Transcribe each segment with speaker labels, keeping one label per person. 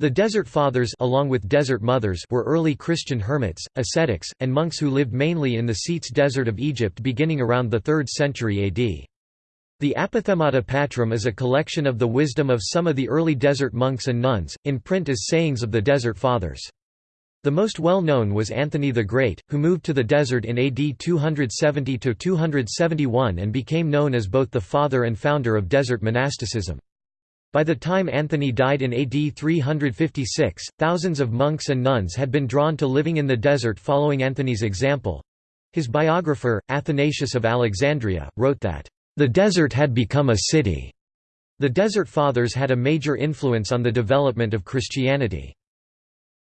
Speaker 1: The Desert Fathers along with Desert Mothers were early Christian hermits, ascetics, and monks who lived mainly in the Scetes Desert of Egypt beginning around the 3rd century AD. The Apophthegmata Patrum is a collection of the wisdom of some of the early desert monks and nuns, in print as Sayings of the Desert Fathers. The most well-known was Anthony the Great, who moved to the desert in AD 270–271 and became known as both the father and founder of desert monasticism. By the time Anthony died in AD 356, thousands of monks and nuns had been drawn to living in the desert following Anthony's example. His biographer, Athanasius of Alexandria, wrote that, "...the desert had become a city." The Desert Fathers had a major influence on the development of Christianity.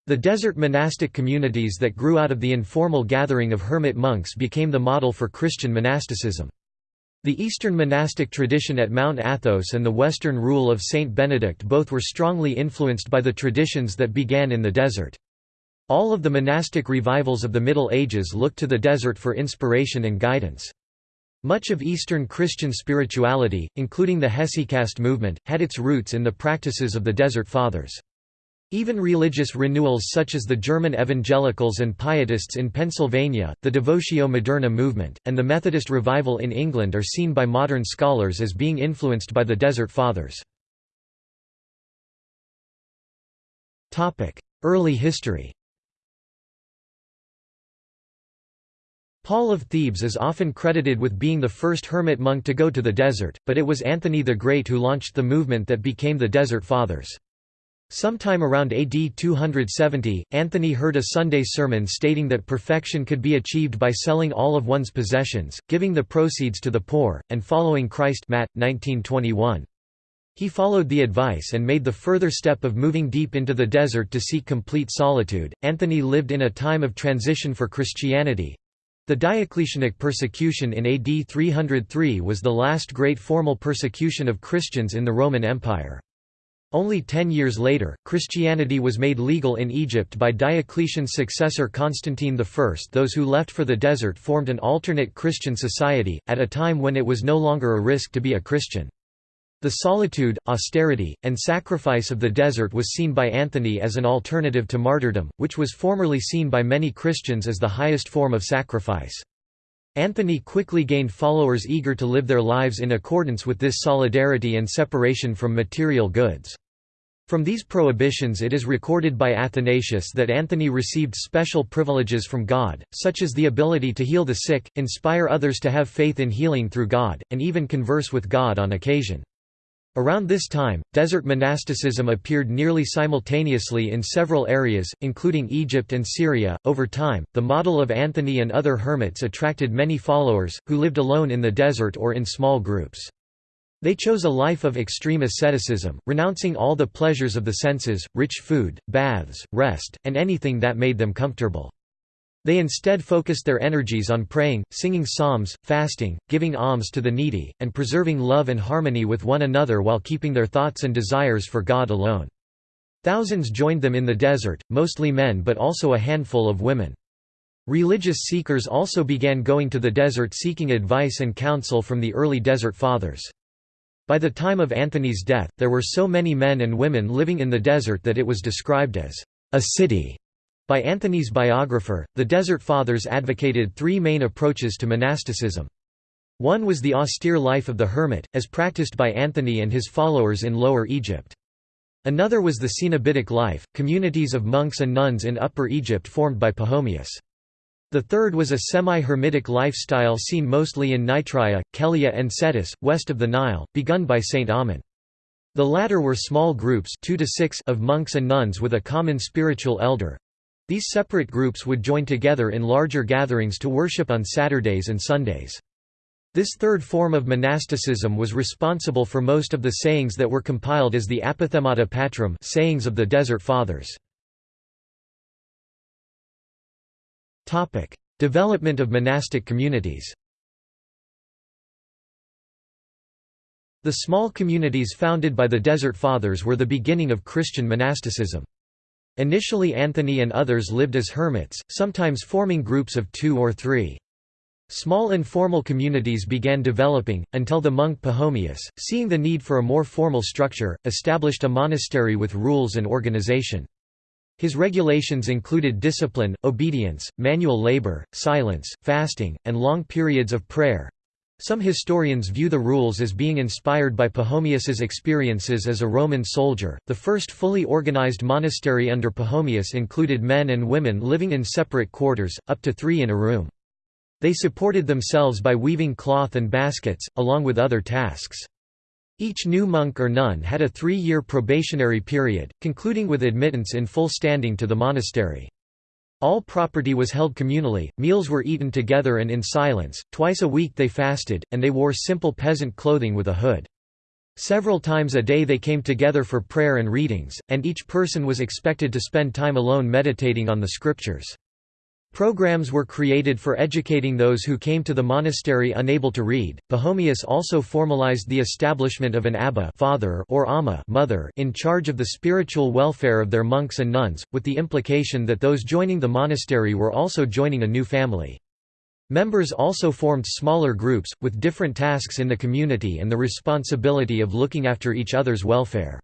Speaker 1: The desert monastic communities that grew out of the informal gathering of hermit monks became the model for Christian monasticism. The Eastern monastic tradition at Mount Athos and the Western rule of Saint Benedict both were strongly influenced by the traditions that began in the desert. All of the monastic revivals of the Middle Ages looked to the desert for inspiration and guidance. Much of Eastern Christian spirituality, including the Hesychast movement, had its roots in the practices of the Desert Fathers. Even religious renewals such as the German evangelicals and pietists in Pennsylvania, the Devotio Moderna movement, and the Methodist revival in England are seen by modern scholars as being influenced by the Desert Fathers. Early history Paul of Thebes is often credited with being the first hermit monk to go to the desert, but it was Anthony the Great who launched the movement that became the Desert Fathers. Sometime around AD 270, Anthony heard a Sunday sermon stating that perfection could be achieved by selling all of one's possessions, giving the proceeds to the poor, and following Christ Matt, 1921. He followed the advice and made the further step of moving deep into the desert to seek complete solitude. Anthony lived in a time of transition for Christianity. The Diocletianic persecution in AD 303 was the last great formal persecution of Christians in the Roman Empire. Only ten years later, Christianity was made legal in Egypt by Diocletian's successor Constantine I. Those who left for the desert formed an alternate Christian society, at a time when it was no longer a risk to be a Christian. The solitude, austerity, and sacrifice of the desert was seen by Anthony as an alternative to martyrdom, which was formerly seen by many Christians as the highest form of sacrifice. Anthony quickly gained followers eager to live their lives in accordance with this solidarity and separation from material goods. From these prohibitions it is recorded by Athanasius that Anthony received special privileges from God, such as the ability to heal the sick, inspire others to have faith in healing through God, and even converse with God on occasion. Around this time, desert monasticism appeared nearly simultaneously in several areas, including Egypt and Syria. Over time, the model of Anthony and other hermits attracted many followers, who lived alone in the desert or in small groups. They chose a life of extreme asceticism, renouncing all the pleasures of the senses, rich food, baths, rest, and anything that made them comfortable. They instead focused their energies on praying, singing psalms, fasting, giving alms to the needy, and preserving love and harmony with one another while keeping their thoughts and desires for God alone. Thousands joined them in the desert, mostly men but also a handful of women. Religious seekers also began going to the desert seeking advice and counsel from the early Desert Fathers. By the time of Anthony's death, there were so many men and women living in the desert that it was described as a city. By Anthony's biographer, the Desert Fathers advocated three main approaches to monasticism. One was the austere life of the hermit, as practiced by Anthony and his followers in Lower Egypt. Another was the Cenobitic life, communities of monks and nuns in Upper Egypt formed by Pachomius. The third was a semi-hermitic lifestyle seen mostly in Nitria, Kelia and Scetis, west of the Nile, begun by Saint Amun. The latter were small groups two to six of monks and nuns with a common spiritual elder. These separate groups would join together in larger gatherings to worship on Saturdays and Sundays. This third form of monasticism was responsible for most of the sayings that were compiled as the Apophthegmata Patrum sayings of the Desert Fathers. Topic: Development of monastic communities. The small communities founded by the Desert Fathers were the beginning of Christian monasticism. Initially Anthony and others lived as hermits, sometimes forming groups of two or three. Small informal communities began developing, until the monk Pachomius, seeing the need for a more formal structure, established a monastery with rules and organization. His regulations included discipline, obedience, manual labor, silence, fasting, and long periods of prayer. Some historians view the rules as being inspired by Pachomius's experiences as a Roman soldier. The first fully organized monastery under Pachomius included men and women living in separate quarters, up to three in a room. They supported themselves by weaving cloth and baskets, along with other tasks. Each new monk or nun had a three-year probationary period, concluding with admittance in full standing to the monastery. All property was held communally, meals were eaten together and in silence, twice a week they fasted, and they wore simple peasant clothing with a hood. Several times a day they came together for prayer and readings, and each person was expected to spend time alone meditating on the scriptures. Programs were created for educating those who came to the monastery unable to read. Pachomius also formalized the establishment of an abba father or amma mother in charge of the spiritual welfare of their monks and nuns, with the implication that those joining the monastery were also joining a new family. Members also formed smaller groups, with different tasks in the community and the responsibility of looking after each other's welfare.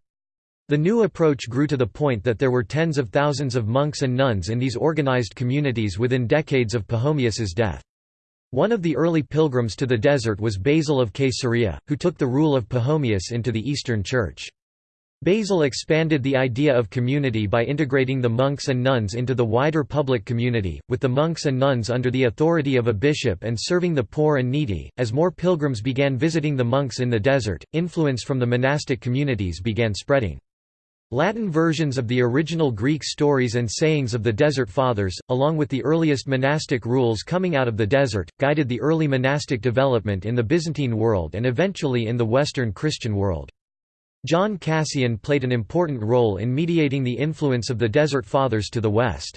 Speaker 1: The new approach grew to the point that there were tens of thousands of monks and nuns in these organized communities within decades of Pachomius's death. One of the early pilgrims to the desert was Basil of Caesarea, who took the rule of Pachomius into the Eastern Church. Basil expanded the idea of community by integrating the monks and nuns into the wider public community, with the monks and nuns under the authority of a bishop and serving the poor and needy. As more pilgrims began visiting the monks in the desert, influence from the monastic communities began spreading. Latin versions of the original Greek stories and sayings of the Desert Fathers, along with the earliest monastic rules coming out of the desert, guided the early monastic development in the Byzantine world and eventually in the Western Christian world. John Cassian played an important role in mediating the influence of the Desert Fathers to the West.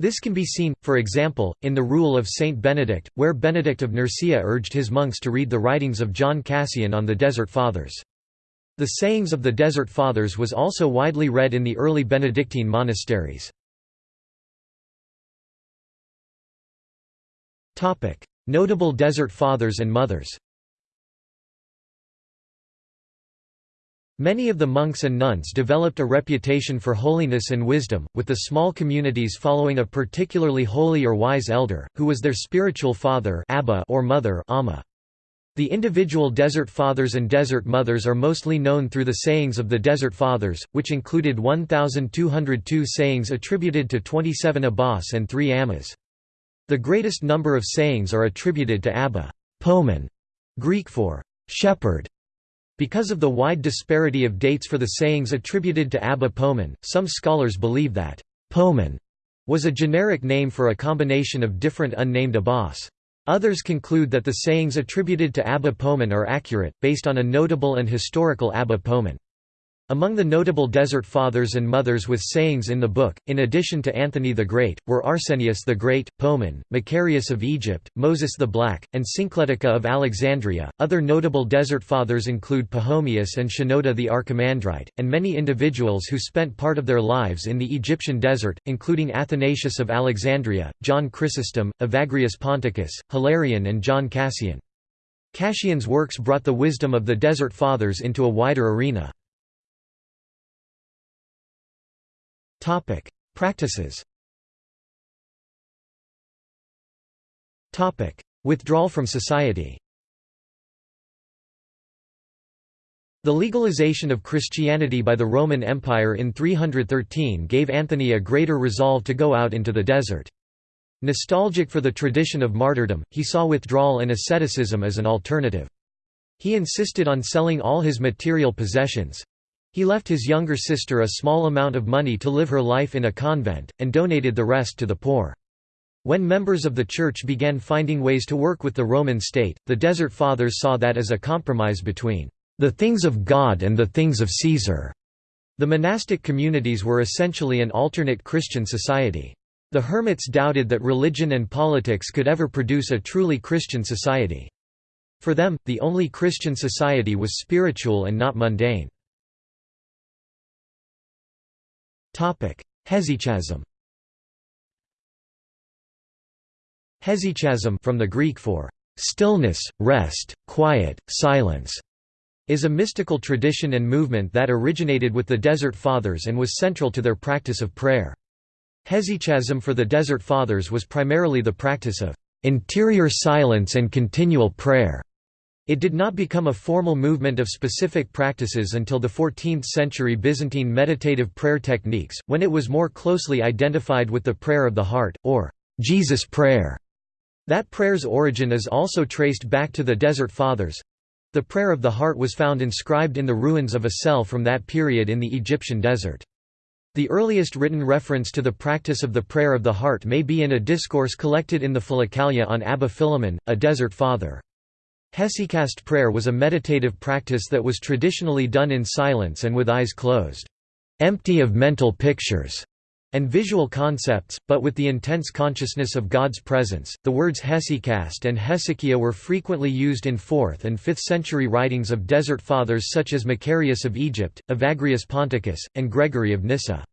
Speaker 1: This can be seen, for example, in the Rule of Saint Benedict, where Benedict of Nursia urged his monks to read the writings of John Cassian on the Desert Fathers. The Sayings of the Desert Fathers was also widely read in the early Benedictine monasteries. Notable Desert Fathers and Mothers Many of the monks and nuns developed a reputation for holiness and wisdom, with the small communities following a particularly holy or wise elder, who was their spiritual father or mother amma. The individual Desert Fathers and Desert Mothers are mostly known through the sayings of the Desert Fathers, which included 1,202 sayings attributed to 27 abbas and 3 ammas. The greatest number of sayings are attributed to Abba Poemen, Greek for shepherd. Because of the wide disparity of dates for the sayings attributed to Abba Poemen, some scholars believe that Poemen was a generic name for a combination of different unnamed abbas. Others conclude that the sayings attributed to Abba Poemen are accurate, based on a notable and historical Abba Poemen. Among the notable Desert Fathers and Mothers with sayings in the book, in addition to Anthony the Great, were Arsenius the Great, Poemen, Macarius of Egypt, Moses the Black, and Syncletica of Alexandria. Other notable Desert Fathers include Pachomius and Shenouda the Archimandrite, and many individuals who spent part of their lives in the Egyptian desert, including Athanasius of Alexandria, John Chrysostom, Evagrius Ponticus, Hilarion, and John Cassian. Cassian's works brought the wisdom of the Desert Fathers into a wider arena. Topic: Practices. Topic: Withdrawal from society. The legalization of Christianity by the Roman Empire in 313 gave Anthony a greater resolve to go out into the desert. Nostalgic for the tradition of martyrdom, he saw withdrawal and asceticism as an alternative. He insisted on selling all his material possessions, he left his younger sister a small amount of money to live her life in a convent, and donated the rest to the poor. When members of the Church began finding ways to work with the Roman state, the Desert Fathers saw that as a compromise between the things of God and the things of Caesar. The monastic communities were essentially an alternate Christian society. The hermits doubted that religion and politics could ever produce a truly Christian society. For them, the only Christian society was spiritual and not mundane. Hesychasm Hesychasm from the Greek for stillness, rest, quiet, silence, is a mystical tradition and movement that originated with the Desert Fathers and was central to their practice of prayer. Hesychasm for the Desert Fathers was primarily the practice of interior silence and continual prayer. It did not become a formal movement of specific practices until the 14th-century Byzantine meditative prayer techniques, when it was more closely identified with the prayer of the heart, or Jesus prayer. That prayer's origin is also traced back to the Desert Fathers. The prayer of the heart was found inscribed in the ruins of a cell from that period in the Egyptian desert. The earliest written reference to the practice of the prayer of the heart may be in a discourse collected in the Philokalia on Abba Philemon, a desert father. Hesychast prayer was a meditative practice that was traditionally done in silence and with eyes closed, empty of mental pictures and visual concepts, but with the intense consciousness of God's presence. The words hesychast and hesychia were frequently used in 4th and 5th century writings of desert fathers such as Macarius of Egypt, Evagrius Ponticus, and Gregory of Nyssa.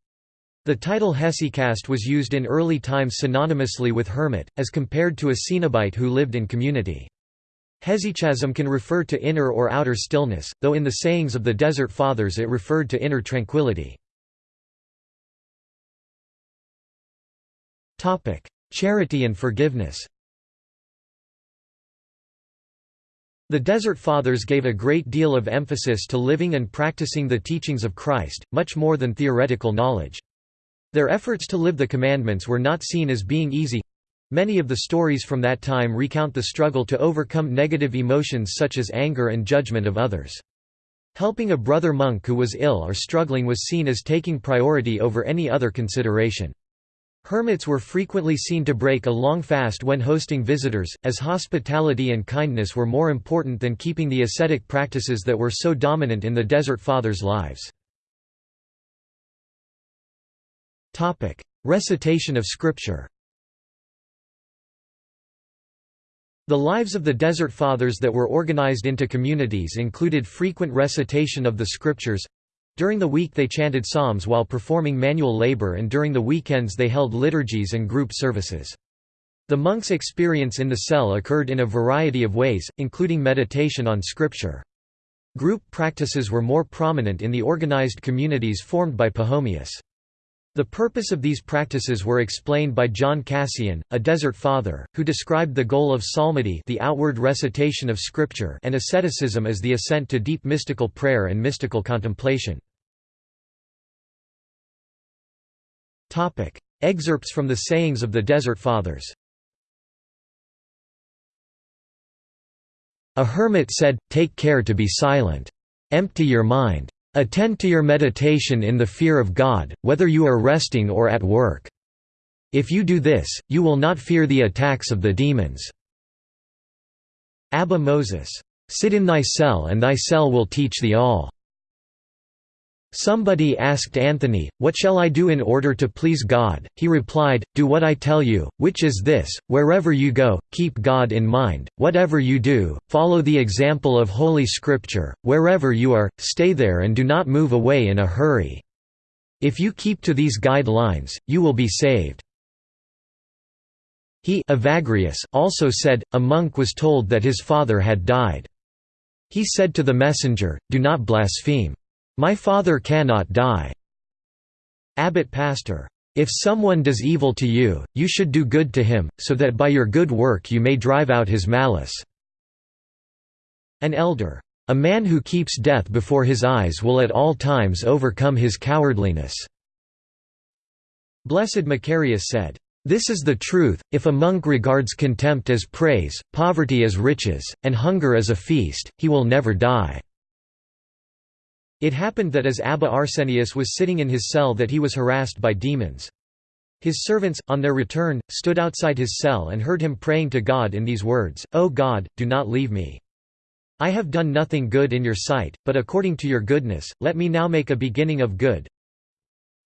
Speaker 1: The title hesychast was used in early times synonymously with hermit, as compared to a cenobite who lived in community. Hesychasm can refer to inner or outer stillness, though in the sayings of the Desert Fathers it referred to inner tranquility. Charity and forgiveness The Desert Fathers gave a great deal of emphasis to living and practicing the teachings of Christ, much more than theoretical knowledge. Their efforts to live the commandments were not seen as being easy, Many of the stories from that time recount the struggle to overcome negative emotions such as anger and judgment of others. Helping a brother monk who was ill or struggling was seen as taking priority over any other consideration. Hermits were frequently seen to break a long fast when hosting visitors, as hospitality and kindness were more important than keeping the ascetic practices that were so dominant in the Desert Fathers' lives. Recitation of Scripture The lives of the Desert Fathers that were organized into communities included frequent recitation of the Scriptures. During the week they chanted psalms while performing manual labor and during the weekends they held liturgies and group services. The monks' experience in the cell occurred in a variety of ways, including meditation on Scripture. Group practices were more prominent in the organized communities formed by Pachomius. The purpose of these practices were explained by John Cassian, a desert father, who described the goal of psalmody the outward recitation of scripture and asceticism as the ascent to deep mystical prayer and mystical contemplation. Excerpts from the sayings of the Desert Fathers A hermit said, Take care to be silent. Empty your mind. Attend to your meditation in the fear of God, whether you are resting or at work. If you do this, you will not fear the attacks of the demons. Abba Moses. Sit in thy cell and thy cell will teach thee all. Somebody asked Anthony, What shall I do in order to please God? He replied, Do what I tell you, which is this, wherever you go, keep God in mind, whatever you do, follow the example of Holy Scripture, wherever you are, stay there and do not move away in a hurry. If you keep to these guidelines, you will be saved. He Evagrius also said, a monk was told that his father had died. He said to the messenger, Do not blaspheme. My father cannot die. Abbot Pastor. If someone does evil to you, you should do good to him, so that by your good work you may drive out his malice. An elder. A man who keeps death before his eyes will at all times overcome his cowardliness. Blessed Macarius said, This is the truth, if a monk regards contempt as praise, poverty as riches, and hunger as a feast, he will never die. It happened that as Abba Arsenius was sitting in his cell that he was harassed by demons. His servants, on their return, stood outside his cell and heard him praying to God in these words, O God, do not leave me. I have done nothing good in your sight, but according to your goodness, let me now make a beginning of good.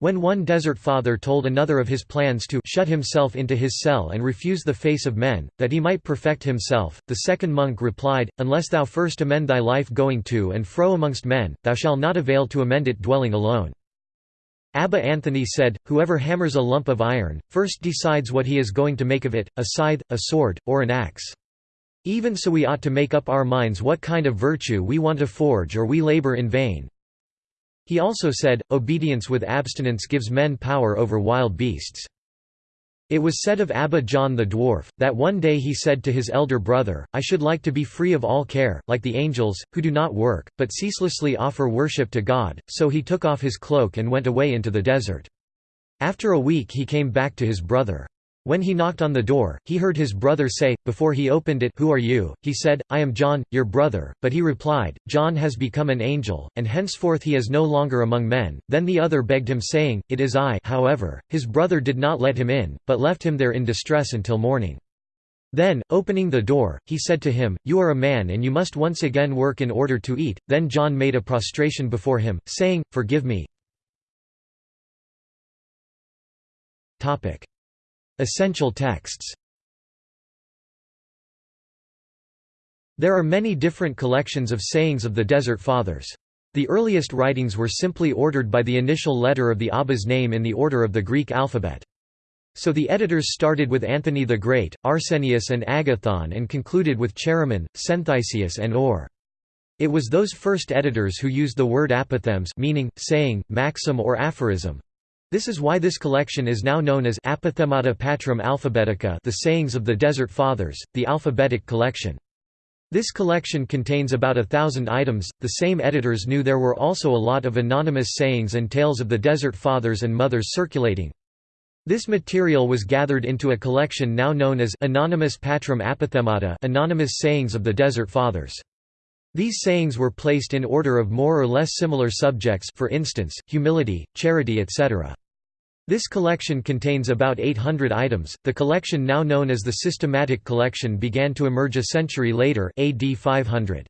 Speaker 1: When one desert father told another of his plans to shut himself into his cell and refuse the face of men, that he might perfect himself, the second monk replied, Unless thou first amend thy life going to and fro amongst men, thou shalt not avail to amend it dwelling alone. Abba Anthony said, Whoever hammers a lump of iron, first decides what he is going to make of it, a scythe, a sword, or an axe. Even so we ought to make up our minds what kind of virtue we want to forge or we labor in vain. He also said, Obedience with abstinence gives men power over wild beasts. It was said of Abba John the dwarf, that one day he said to his elder brother, I should like to be free of all care, like the angels, who do not work, but ceaselessly offer worship to God, so he took off his cloak and went away into the desert. After a week he came back to his brother. When he knocked on the door, he heard his brother say, before he opened it Who are you? He said, I am John, your brother, but he replied, John has become an angel, and henceforth he is no longer among men. Then the other begged him saying, It is I however, his brother did not let him in, but left him there in distress until morning. Then, opening the door, he said to him, You are a man and you must once again work in order to eat. Then John made a prostration before him, saying, Forgive me. Essential texts There are many different collections of sayings of the Desert Fathers. The earliest writings were simply ordered by the initial letter of the Abba's name in the order of the Greek alphabet. So the editors started with Anthony the Great, Arsenius and Agathon and concluded with Chaeremon, Psenthaisius and Or. It was those first editors who used the word apothegms meaning, saying, maxim or aphorism, this is why this collection is now known as Apophthegmata Patrum Alphabetica the Sayings of the Desert Fathers, the alphabetic collection. This collection contains about a thousand items. The same editors knew there were also a lot of anonymous sayings and tales of the Desert Fathers and Mothers circulating. This material was gathered into a collection now known as Anonymous Patrum Apophthegmata Anonymous Sayings of the Desert Fathers. These sayings were placed in order of more or less similar subjects for instance, humility, charity etc. This collection contains about 800 items. The collection now known as the Systematic Collection began to emerge a century later, AD 500.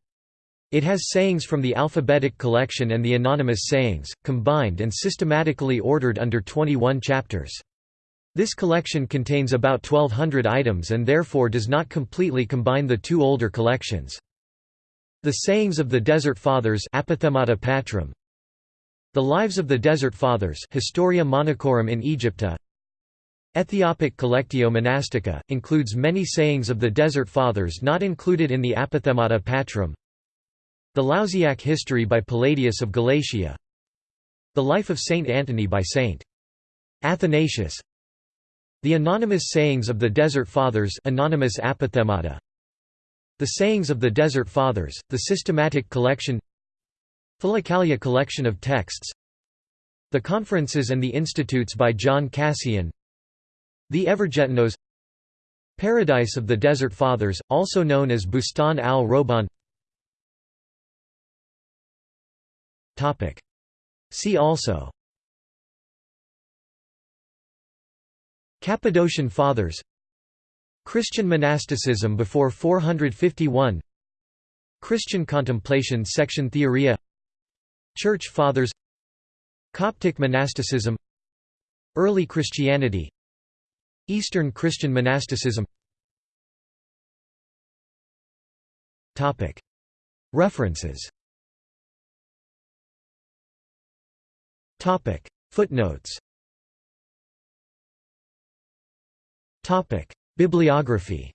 Speaker 1: It has sayings from the alphabetic collection and the anonymous sayings, combined and systematically ordered under 21 chapters. This collection contains about 1200 items and therefore does not completely combine the two older collections. The Sayings of the Desert Fathers Apophthegmata Patrum, the Lives of the Desert Fathers Historia Monachorum in Aegypto. Ethiopic Collectio Monastica, includes many sayings of the Desert Fathers not included in the Apophthegmata Patrum. The Lausiac History by Palladius of Galatia. The Life of Saint Antony by Saint Athanasius. The Anonymous Sayings of the Desert Fathers Anonymous Apophthegmata. The Sayings of the Desert Fathers, the systematic collection Philokalia collection of texts. The Conferences and the Institutes by John Cassian. The Evergetinos. Paradise of the Desert Fathers, also known as Bustan al-Ruhban See also. Cappadocian Fathers. Christian monasticism before 451 Christian contemplation section Theoria Church Fathers Coptic monasticism Early Christianity Eastern Christian monasticism. References. Footnotes. Bibliography